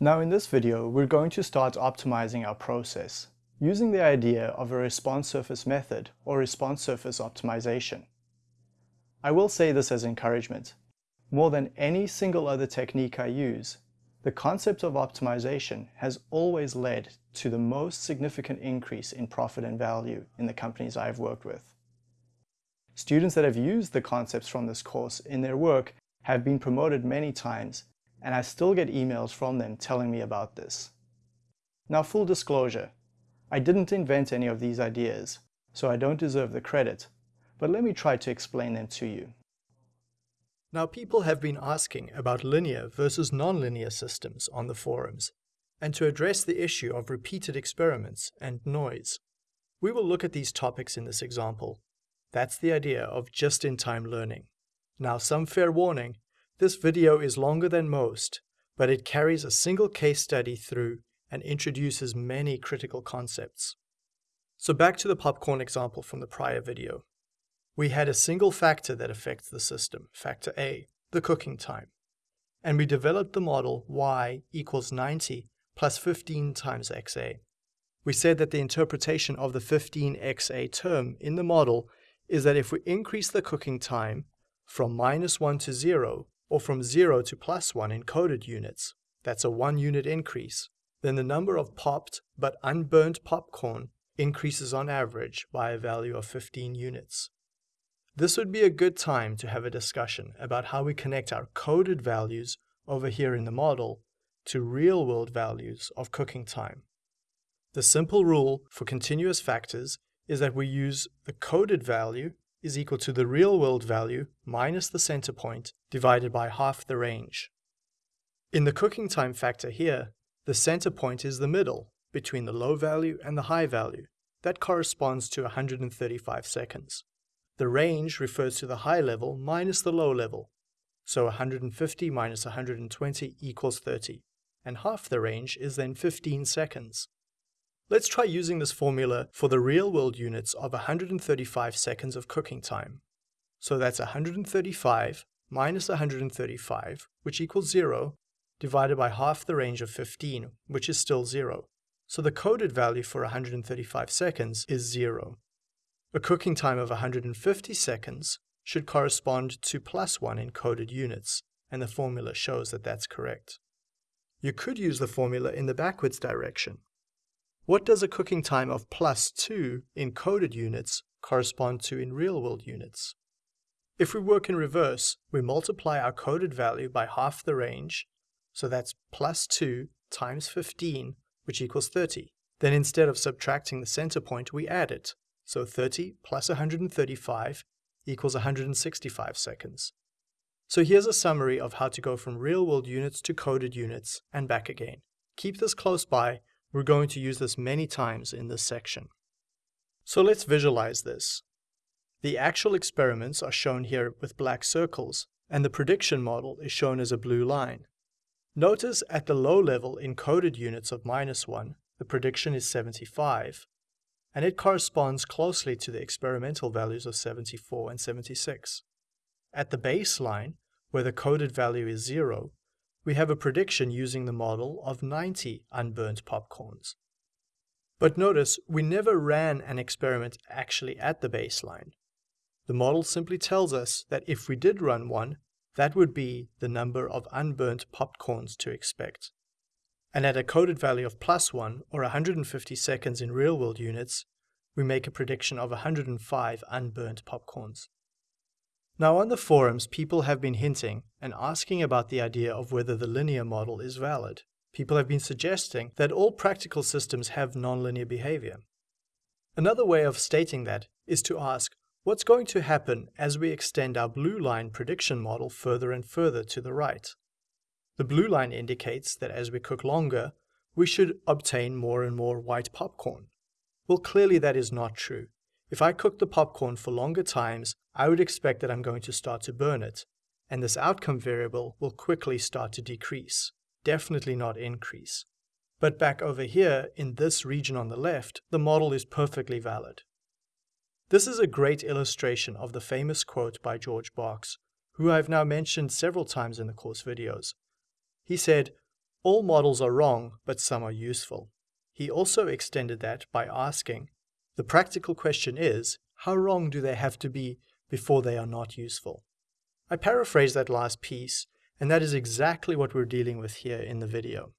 Now in this video, we're going to start optimizing our process using the idea of a response surface method or response surface optimization. I will say this as encouragement. More than any single other technique I use, the concept of optimization has always led to the most significant increase in profit and value in the companies I've worked with. Students that have used the concepts from this course in their work have been promoted many times and I still get emails from them telling me about this. Now full disclosure, I didn't invent any of these ideas, so I don't deserve the credit, but let me try to explain them to you. Now people have been asking about linear versus nonlinear systems on the forums, and to address the issue of repeated experiments and noise. We will look at these topics in this example. That's the idea of just-in-time learning. Now some fair warning, this video is longer than most, but it carries a single case study through and introduces many critical concepts. So back to the popcorn example from the prior video. We had a single factor that affects the system, factor A, the cooking time. And we developed the model y equals 90 plus 15 times xa. We said that the interpretation of the 15xa term in the model is that if we increase the cooking time from minus 1 to 0, or from 0 to plus 1 in coded units, that's a 1 unit increase, then the number of popped but unburnt popcorn increases on average by a value of 15 units. This would be a good time to have a discussion about how we connect our coded values over here in the model to real-world values of cooking time. The simple rule for continuous factors is that we use the coded value is equal to the real-world value minus the center point divided by half the range. In the cooking time factor here, the center point is the middle between the low value and the high value. That corresponds to 135 seconds. The range refers to the high level minus the low level. So 150 minus 120 equals 30, and half the range is then 15 seconds. Let's try using this formula for the real-world units of 135 seconds of cooking time. So that's 135 minus 135, which equals 0, divided by half the range of 15, which is still 0. So the coded value for 135 seconds is 0. A cooking time of 150 seconds should correspond to plus 1 in coded units, and the formula shows that that's correct. You could use the formula in the backwards direction, what does a cooking time of plus 2 in coded units correspond to in real-world units? If we work in reverse, we multiply our coded value by half the range, so that's plus 2 times 15, which equals 30. Then instead of subtracting the center point, we add it. So 30 plus 135 equals 165 seconds. So here's a summary of how to go from real-world units to coded units and back again. Keep this close by we're going to use this many times in this section. So let's visualize this. The actual experiments are shown here with black circles, and the prediction model is shown as a blue line. Notice at the low level encoded units of minus 1, the prediction is 75, and it corresponds closely to the experimental values of 74 and 76. At the baseline, where the coded value is 0, we have a prediction using the model of 90 unburnt popcorns. But notice, we never ran an experiment actually at the baseline. The model simply tells us that if we did run one, that would be the number of unburnt popcorns to expect. And at a coded value of plus 1, or 150 seconds in real-world units, we make a prediction of 105 unburnt popcorns. Now on the forums, people have been hinting and asking about the idea of whether the linear model is valid. People have been suggesting that all practical systems have nonlinear behavior. Another way of stating that is to ask, what's going to happen as we extend our blue line prediction model further and further to the right? The blue line indicates that as we cook longer, we should obtain more and more white popcorn. Well, clearly that is not true. If I cook the popcorn for longer times, I would expect that I'm going to start to burn it, and this outcome variable will quickly start to decrease, definitely not increase. But back over here, in this region on the left, the model is perfectly valid. This is a great illustration of the famous quote by George Box, who I've now mentioned several times in the course videos. He said, all models are wrong, but some are useful. He also extended that by asking, the practical question is, how wrong do they have to be before they are not useful? I paraphrase that last piece, and that is exactly what we're dealing with here in the video.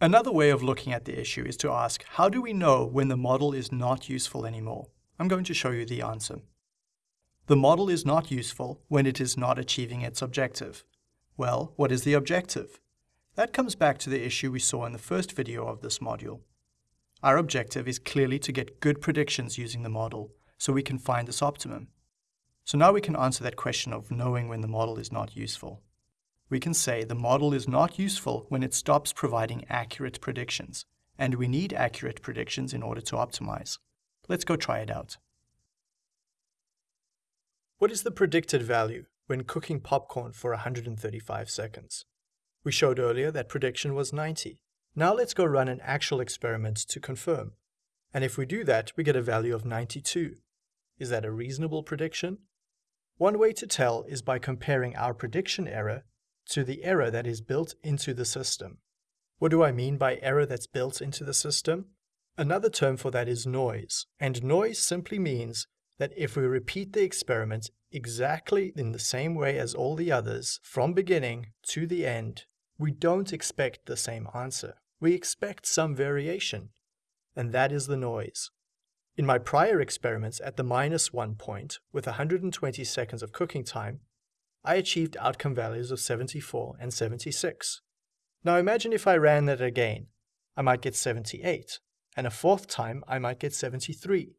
Another way of looking at the issue is to ask, how do we know when the model is not useful anymore? I'm going to show you the answer. The model is not useful when it is not achieving its objective. Well, what is the objective? That comes back to the issue we saw in the first video of this module. Our objective is clearly to get good predictions using the model, so we can find this optimum. So now we can answer that question of knowing when the model is not useful we can say the model is not useful when it stops providing accurate predictions, and we need accurate predictions in order to optimize. Let's go try it out. What is the predicted value when cooking popcorn for 135 seconds? We showed earlier that prediction was 90. Now let's go run an actual experiment to confirm. And if we do that, we get a value of 92. Is that a reasonable prediction? One way to tell is by comparing our prediction error to the error that is built into the system. What do I mean by error that's built into the system? Another term for that is noise, and noise simply means that if we repeat the experiment exactly in the same way as all the others, from beginning to the end, we don't expect the same answer. We expect some variation, and that is the noise. In my prior experiments at the minus one point, with 120 seconds of cooking time, I achieved outcome values of 74 and 76. Now imagine if I ran that again. I might get 78, and a fourth time I might get 73.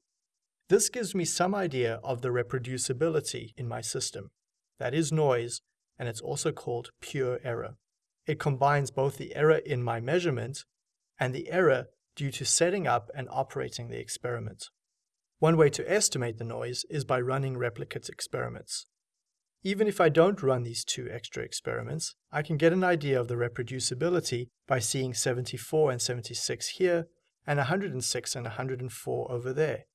This gives me some idea of the reproducibility in my system. That is noise, and it's also called pure error. It combines both the error in my measurement and the error due to setting up and operating the experiment. One way to estimate the noise is by running replicate experiments. Even if I don't run these two extra experiments, I can get an idea of the reproducibility by seeing 74 and 76 here and 106 and 104 over there.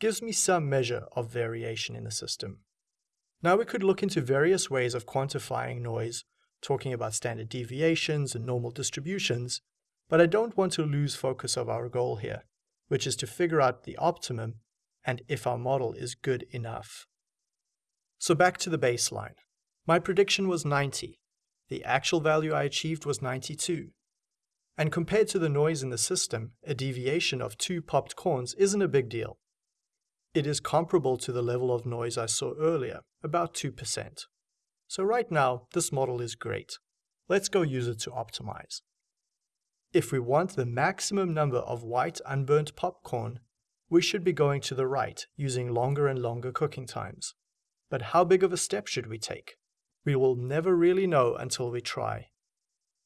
Gives me some measure of variation in the system. Now we could look into various ways of quantifying noise, talking about standard deviations and normal distributions, but I don't want to lose focus of our goal here, which is to figure out the optimum and if our model is good enough. So back to the baseline. My prediction was 90. The actual value I achieved was 92. And compared to the noise in the system, a deviation of two popped corns isn't a big deal. It is comparable to the level of noise I saw earlier, about 2%. So right now, this model is great. Let's go use it to optimize. If we want the maximum number of white unburnt popcorn, we should be going to the right, using longer and longer cooking times. But how big of a step should we take? We will never really know until we try.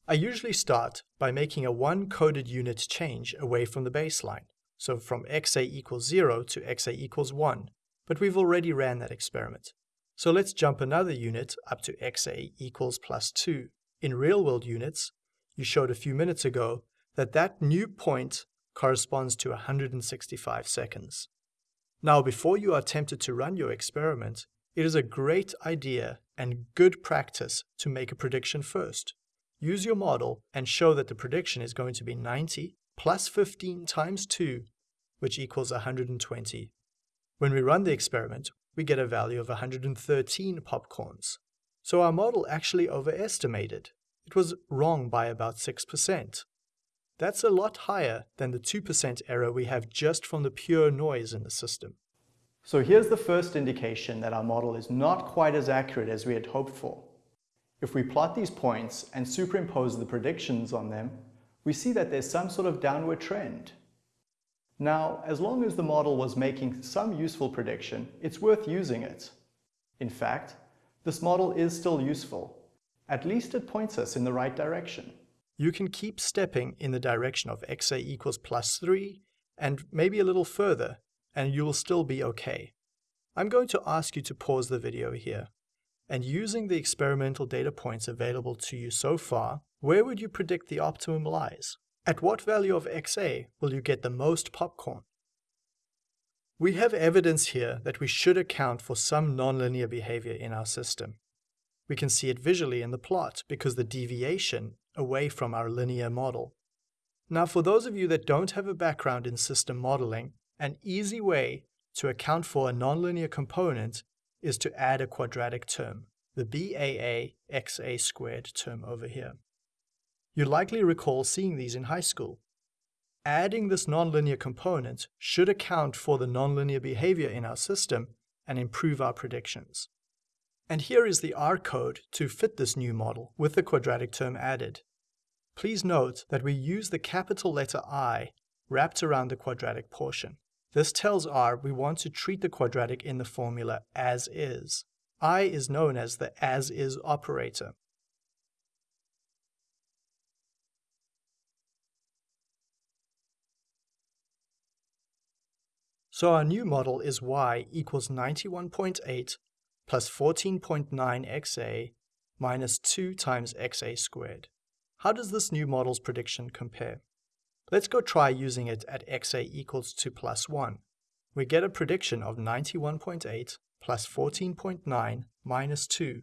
I usually start by making a one coded unit change away from the baseline, so from xa equals 0 to xa equals 1, but we've already ran that experiment. So let's jump another unit up to xa equals plus 2. In real-world units, you showed a few minutes ago that that new point corresponds to 165 seconds. Now, before you are tempted to run your experiment, it is a great idea and good practice to make a prediction first. Use your model and show that the prediction is going to be 90 plus 15 times 2, which equals 120. When we run the experiment, we get a value of 113 popcorns. So our model actually overestimated. It was wrong by about 6%. That's a lot higher than the 2% error we have just from the pure noise in the system. So here's the first indication that our model is not quite as accurate as we had hoped for. If we plot these points and superimpose the predictions on them, we see that there's some sort of downward trend. Now, as long as the model was making some useful prediction, it's worth using it. In fact, this model is still useful. At least it points us in the right direction. You can keep stepping in the direction of xa equals plus 3 and maybe a little further and you will still be okay. I'm going to ask you to pause the video here. And using the experimental data points available to you so far, where would you predict the optimum lies? At what value of XA will you get the most popcorn? We have evidence here that we should account for some nonlinear behavior in our system. We can see it visually in the plot because the deviation away from our linear model. Now for those of you that don't have a background in system modeling, an easy way to account for a nonlinear component is to add a quadratic term, the BAA XA squared term over here. You likely recall seeing these in high school. Adding this nonlinear component should account for the nonlinear behavior in our system and improve our predictions. And here is the R code to fit this new model with the quadratic term added. Please note that we use the capital letter I wrapped around the quadratic portion. This tells R we want to treat the quadratic in the formula as is. I is known as the as is operator. So our new model is y equals 91.8 plus 14.9 xa minus 2 times xa squared. How does this new model's prediction compare? Let's go try using it at xa equals 2 plus 1. We get a prediction of 91.8 plus 14.9 minus 2.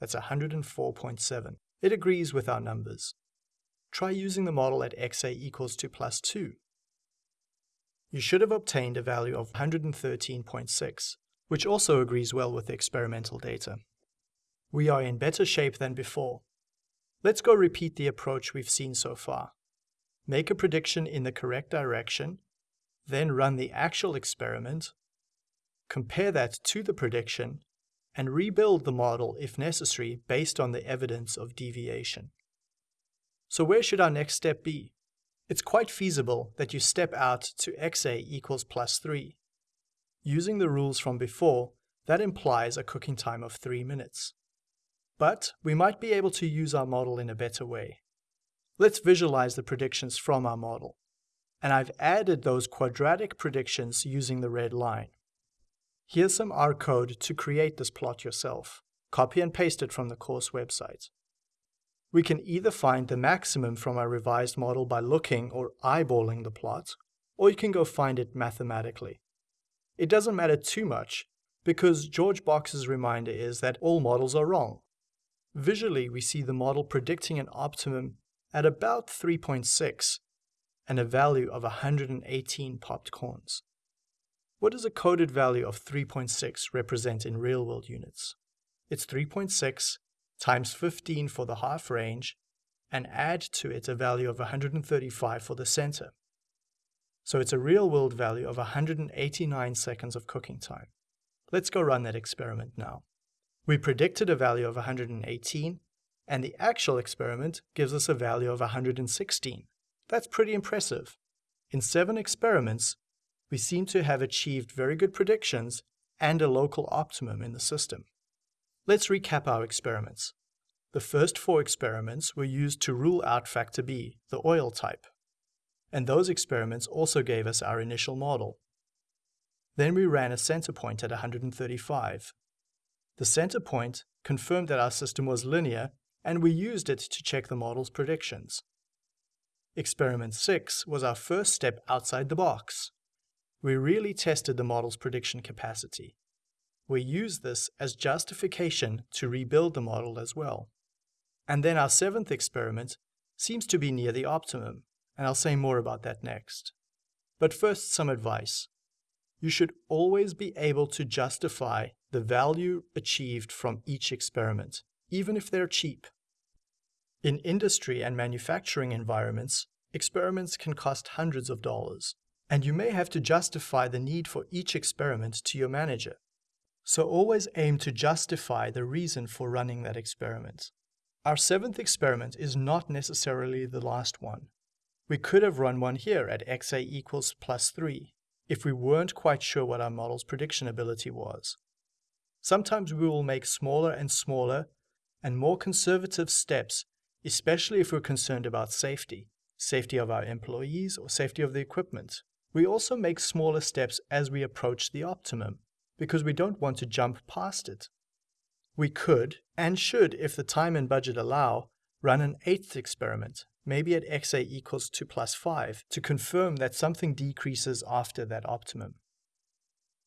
That's 104.7. It agrees with our numbers. Try using the model at xa equals 2 plus 2. You should have obtained a value of 113.6, which also agrees well with the experimental data. We are in better shape than before, Let's go repeat the approach we've seen so far. Make a prediction in the correct direction, then run the actual experiment, compare that to the prediction, and rebuild the model if necessary based on the evidence of deviation. So where should our next step be? It's quite feasible that you step out to xa equals plus 3. Using the rules from before, that implies a cooking time of 3 minutes. But we might be able to use our model in a better way. Let's visualize the predictions from our model. And I've added those quadratic predictions using the red line. Here's some R code to create this plot yourself. Copy and paste it from the course website. We can either find the maximum from our revised model by looking or eyeballing the plot, or you can go find it mathematically. It doesn't matter too much, because George Box's reminder is that all models are wrong. Visually, we see the model predicting an optimum at about 3.6 and a value of 118 popped corns. What does a coded value of 3.6 represent in real-world units? It's 3.6 times 15 for the half range and add to it a value of 135 for the center. So it's a real-world value of 189 seconds of cooking time. Let's go run that experiment now. We predicted a value of 118, and the actual experiment gives us a value of 116. That's pretty impressive. In seven experiments, we seem to have achieved very good predictions and a local optimum in the system. Let's recap our experiments. The first four experiments were used to rule out factor B, the oil type. And those experiments also gave us our initial model. Then we ran a center point at 135, the center point confirmed that our system was linear, and we used it to check the model's predictions. Experiment 6 was our first step outside the box. We really tested the model's prediction capacity. We use this as justification to rebuild the model as well. And then our seventh experiment seems to be near the optimum, and I'll say more about that next. But first, some advice. You should always be able to justify the value achieved from each experiment, even if they're cheap. In industry and manufacturing environments, experiments can cost hundreds of dollars, and you may have to justify the need for each experiment to your manager. So always aim to justify the reason for running that experiment. Our seventh experiment is not necessarily the last one. We could have run one here at xa equals plus 3 if we weren't quite sure what our model's prediction ability was. Sometimes we will make smaller and smaller and more conservative steps, especially if we're concerned about safety, safety of our employees or safety of the equipment. We also make smaller steps as we approach the optimum, because we don't want to jump past it. We could, and should if the time and budget allow, run an eighth experiment, maybe at xa equals 2 plus 5, to confirm that something decreases after that optimum.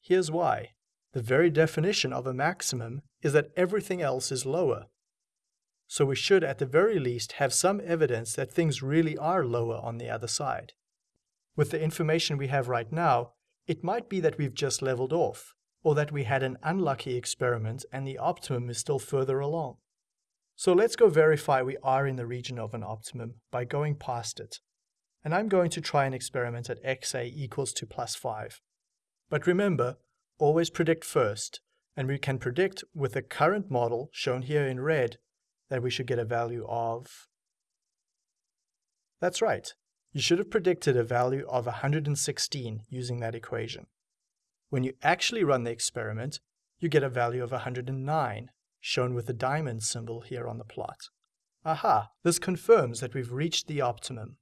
Here's why. The very definition of a maximum is that everything else is lower. so we should at the very least have some evidence that things really are lower on the other side. With the information we have right now, it might be that we've just leveled off, or that we had an unlucky experiment and the optimum is still further along. So let's go verify we are in the region of an optimum by going past it. And I'm going to try an experiment at xa equals to plus 5. But remember, always predict first, and we can predict with the current model, shown here in red, that we should get a value of... That's right, you should have predicted a value of 116 using that equation. When you actually run the experiment, you get a value of 109, shown with the diamond symbol here on the plot. Aha, this confirms that we've reached the optimum.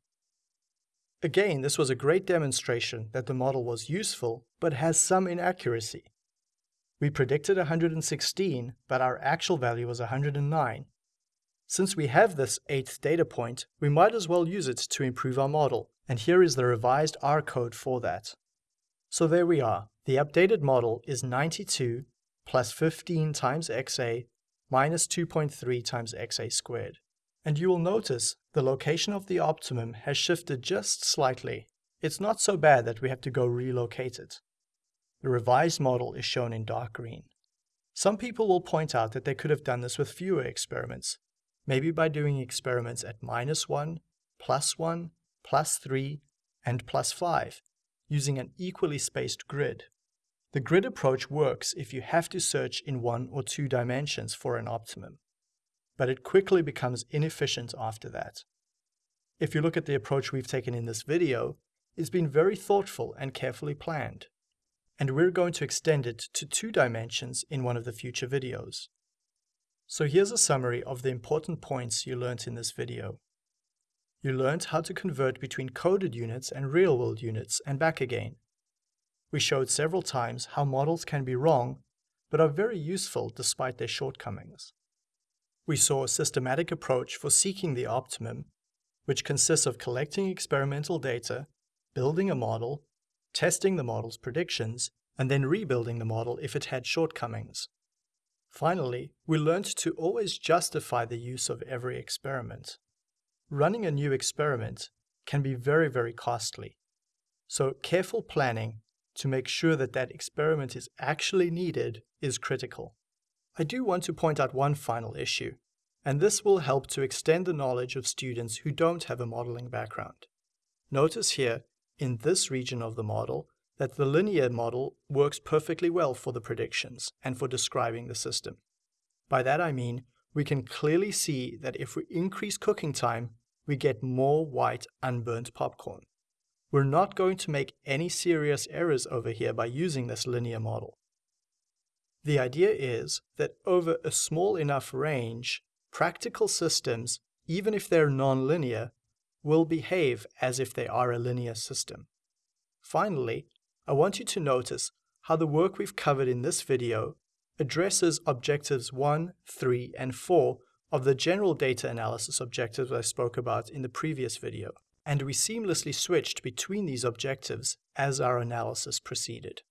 Again, this was a great demonstration that the model was useful, but has some inaccuracy. We predicted 116, but our actual value was 109. Since we have this eighth data point, we might as well use it to improve our model, and here is the revised R code for that. So there we are. The updated model is 92 plus 15 times xa minus 2.3 times xa squared. And you will notice the location of the optimum has shifted just slightly. It's not so bad that we have to go relocate it. The revised model is shown in dark green. Some people will point out that they could have done this with fewer experiments, maybe by doing experiments at minus 1, plus 1, plus 3, and plus 5, using an equally spaced grid. The grid approach works if you have to search in one or two dimensions for an optimum, but it quickly becomes inefficient after that. If you look at the approach we've taken in this video, it's been very thoughtful and carefully planned, and we're going to extend it to two dimensions in one of the future videos. So here's a summary of the important points you learnt in this video. You learned how to convert between coded units and real-world units and back again. We showed several times how models can be wrong, but are very useful despite their shortcomings. We saw a systematic approach for seeking the optimum, which consists of collecting experimental data, building a model, testing the model's predictions, and then rebuilding the model if it had shortcomings. Finally, we learned to always justify the use of every experiment. Running a new experiment can be very, very costly. So careful planning to make sure that that experiment is actually needed is critical. I do want to point out one final issue, and this will help to extend the knowledge of students who don't have a modeling background. Notice here, in this region of the model, that the linear model works perfectly well for the predictions and for describing the system. By that I mean, we can clearly see that if we increase cooking time, we get more white unburnt popcorn. We're not going to make any serious errors over here by using this linear model. The idea is that over a small enough range, practical systems, even if they're nonlinear, will behave as if they are a linear system. Finally, I want you to notice how the work we've covered in this video addresses objectives 1, 3, and 4 of the general data analysis objectives I spoke about in the previous video, and we seamlessly switched between these objectives as our analysis proceeded.